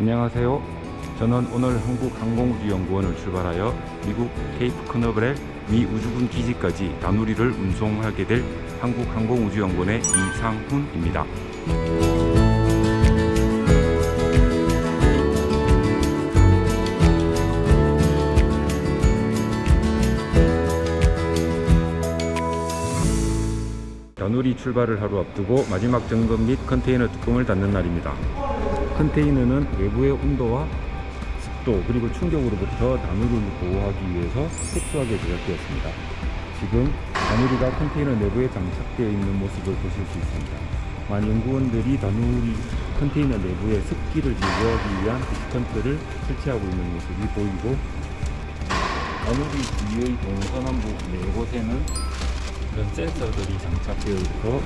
안녕하세요. 저는 오늘 한국항공우주연구원을 출발하여 미국 케이프 커너브렐 미 우주군 기지까지 다누리를 운송하게 될 한국항공우주연구원의 이상훈입니다. 다누리 출발을 하루 앞두고 마지막 점검 및 컨테이너 뚜껑을 닫는 날입니다. 컨테이너는 외부의 온도와 습도 그리고 충격으로부터 다누리를 보호하기 위해서 특수하게 제작되었습니다. 지금 다누리가 컨테이너 내부에 장착되어 있는 모습을 보실 수 있습니다. 많은 연구원들이 다누리 컨테이너 내부에 습기를 제거하기 위한 desiccant를 설치하고 있는 모습이 보이고 다누리 주위의 동서남북 네 곳에는 이런 센서들이 장착되어 있어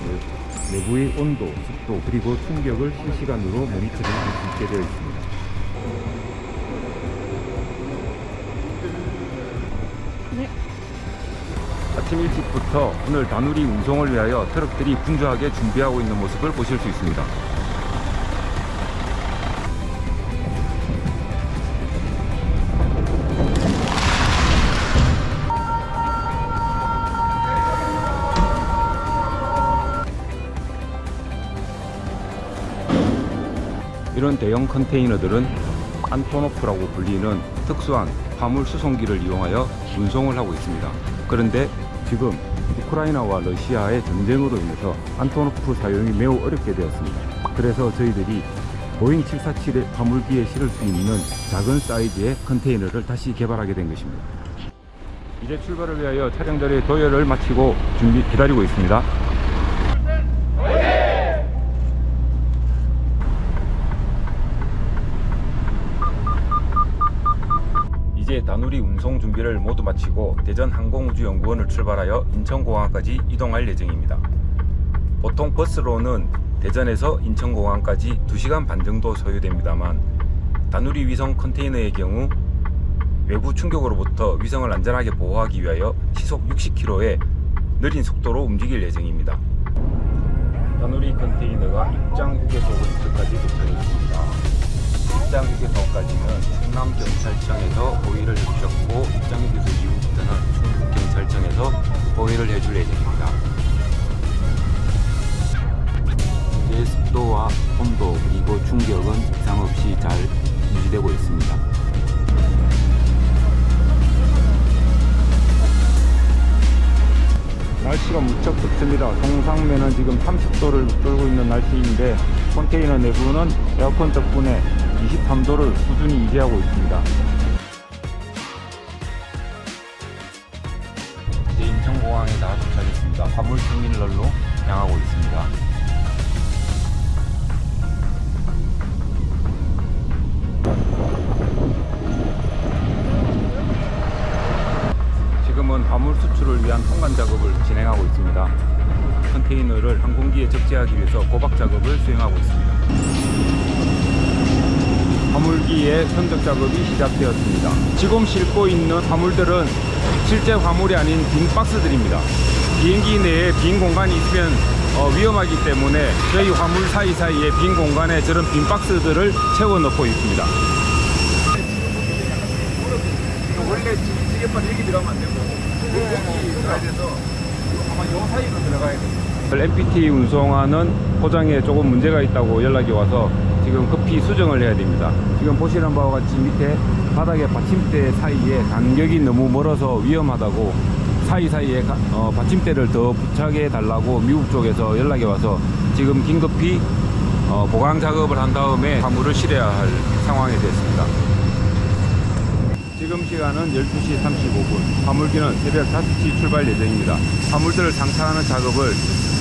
내부의 온도, 습도 그리고 충격을 실시간으로 모니터링할 수 있게 되어 있습니다. 네. 아침 일찍부터 오늘 다누리 운송을 위하여 트럭들이 분주하게 준비하고 있는 모습을 보실 수 있습니다. 이런 대형 컨테이너들은 안토노프라고 불리는 특수한 화물 수송기를 이용하여 운송을 하고 있습니다. 그런데 지금 우크라이나와 러시아의 전쟁으로 인해서 안토노프 사용이 매우 어렵게 되었습니다. 그래서 저희들이 보잉 747의 화물기에 실을 수 있는 작은 사이즈의 컨테이너를 다시 개발하게 된 것입니다. 이제 출발을 위하여 차량들의 도열을 마치고 준비 기다리고 있습니다. 이제 운송 준비를 모두 마치고 대전 항공우주연구원을 출발하여 인천공항까지 이동할 예정입니다. 보통 버스로는 대전에서 인천공항까지 2시간 반 정도 소요됩니다만 다누리 위성 컨테이너의 경우 외부 충격으로부터 위성을 안전하게 보호하기 위하여 시속 60km의 느린 속도로 움직일 예정입니다. 다누리 컨테이너가 입장 휴게소 근처까지 도착했습니다. 입장 휴게소까지는 충남경찰청에서 호의를 해주셨고 입장 휴게소 이후부터는 충북경찰청에서 호의를 해줄 예정입니다. 현재 습도와 온도 그리고 충격은 이상 없이 잘 유지되고 있습니다. 날씨가 무척 덥습니다. 동상면은 지금 30도를 뚫고 있는 날씨인데 컨테이너 내부는 에어컨 덕분에 23도를 꾸준히 유지하고 있습니다. 이제 인천공항에 다 도착했습니다. 화물 터미널로 향하고 있습니다. 지금은 화물 수출을 위한 통관 작업을 진행하고 있습니다. 컨테이너를 항공기에 적재하기 위해서 고박 작업을 수행하고 있습니다. 화물기의 선적 작업이 시작되었습니다. 지금 싣고 있는 화물들은 실제 화물이 아닌 빈 박스들입니다. 비행기 내에 빈 공간이 있으면 어, 위험하기 때문에 저희 화물 사이사이에 빈 공간에 저런 빈 박스들을 채워 넣고 있습니다. 원래 지게판 여기 들어가면 안 되고 여기 들어가야 돼서 아마 요 사이로 들어가야 돼요. MPT 운송하는 포장에 조금 문제가 있다고 연락이 와서 지금 급히 수정을 해야 됩니다. 지금 보시는 바와 같이 밑에 바닥에 받침대 사이에 간격이 너무 멀어서 위험하다고 사이사이에 가- 어, 받침대를 더 부착해 달라고 미국 쪽에서 연락이 와서 지금 긴급히 어, 보강 작업을 한 다음에 화물을 실어야 할 상황이 됐습니다. 지금 시간은 12시 35분. 화물기는 새벽 5시 출발 예정입니다. 화물들을 장착하는 작업을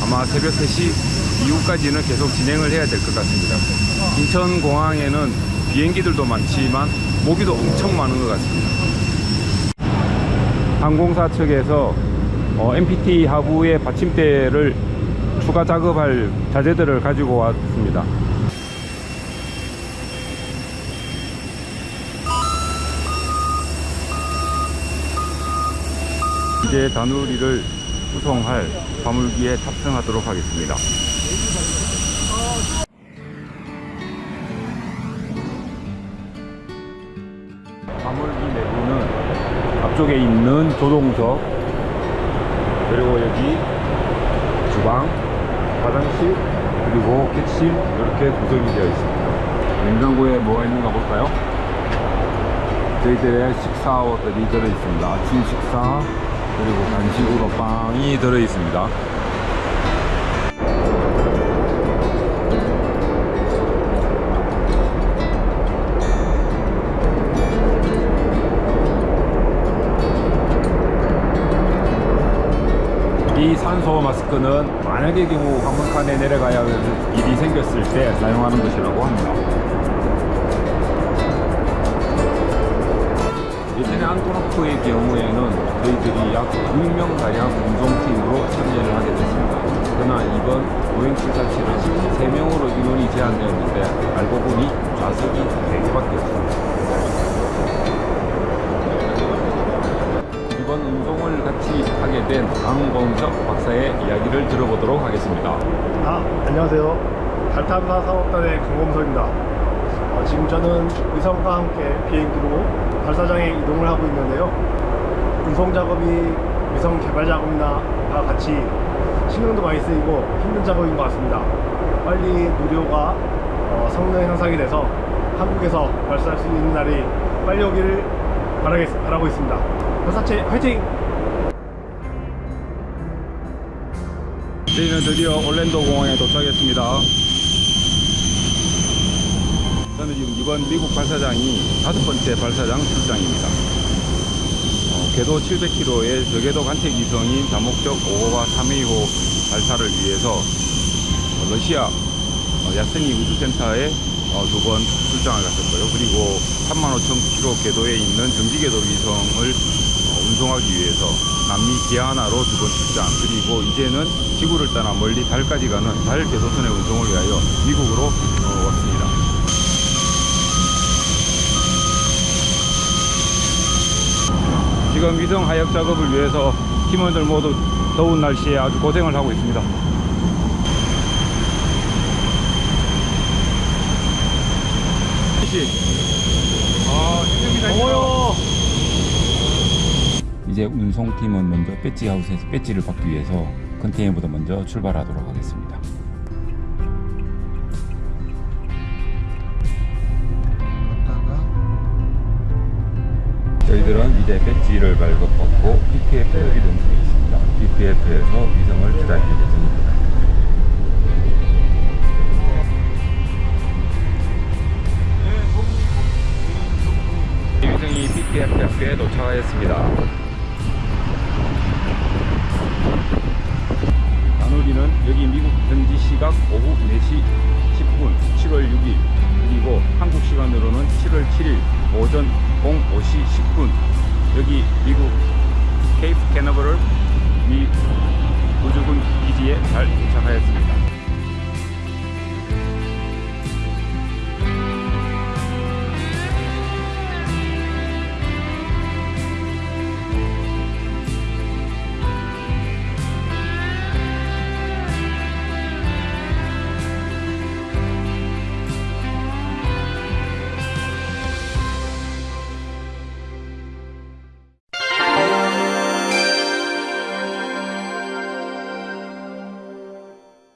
아마 새벽 3시 이후까지는 계속 진행을 해야 될 것 같습니다. 인천공항에는 비행기들도 많지만 모기도 엄청 많은 것 같습니다. 항공사 측에서 어, MPT 하부의 받침대를 추가 작업할 자재들을 가지고 왔습니다. 이제 다누리를 수송할 화물기에 탑승하도록 하겠습니다. 이 내부는 앞쪽에 있는 조동석 그리고 여기 주방, 화장실 그리고 객실 이렇게 구성이 되어 있습니다. 냉장고에 뭐가 있는가 볼까요? 저희들의 식사들이 들어 있습니다. 아침 식사 그리고 간식으로 빵이 들어 있습니다. 이 산소 마스크는 만약의 경우 황문칸에 내려가야 할 일이 생겼을 때 사용하는 것이라고 합니다. 예전에 안토노프의 경우에는 저희들이 약 6명가량 운송팀으로 참여를 하게 됐습니다. 그러나 이번 보행 747은 3명으로 인원이 제한되었는데 알고 보니 좌석이 4개밖에 없습니다. 이번 운송을 같이 하게 된 강범석 박사의 이야기를 들어보도록 하겠습니다. 아, 안녕하세요. 달탐사 사업단의 강범석입니다. 어, 지금 저는 의성과 함께 비행기로 발사장에 이동을 하고 있는데요. 운송 작업이 위성 개발 작업이나 다 같이 신경도 많이 쓰이고 힘든 작업인 것 같습니다. 빨리 누리호가 어, 성능 향상이 돼서 한국에서 발사할 수 있는 날이 빨리 오기를 바라겠, 바라고 있습니다. 발사체 화이팅! 저희는 드디어 올랜도 공항에 도착했습니다. 저는 지금 이번 미국 발사장이 다섯 번째 발사장 출장입니다. 어, 궤도 700km의 저궤도 관측 위성인 다목적 5호와 3회호 발사를 위해서 어, 러시아 어, 야스니 우주센터에 어, 두번 출장을 갔었고요. 그리고 35,000km 궤도에 있는 정지궤도 위성을 어, 운송하기 위해서 남미 기아나로 두 번 출장 그리고 이제는 지구를 떠나 멀리 달까지 가는 달 궤도선의 운송을 위하여 미국으로 어, 왔습니다. 지금 위성 하역 작업을 위해서 팀원들 모두 더운 날씨에 아주 고생을 하고 있습니다. 아, 힘듭니다. 더워요! 이제 운송팀은 먼저 배지 하우스에서 배지를 받기 위해서 컨테이너보다 먼저 출발하도록 하겠습니다. 저희들은 이제 배지를 발급받고 PPF로 이동 중에 있습니다. PPF에서 위성을 기다릴 예정입니다. 이 위성이 PPF 앞에 도착하였습니다.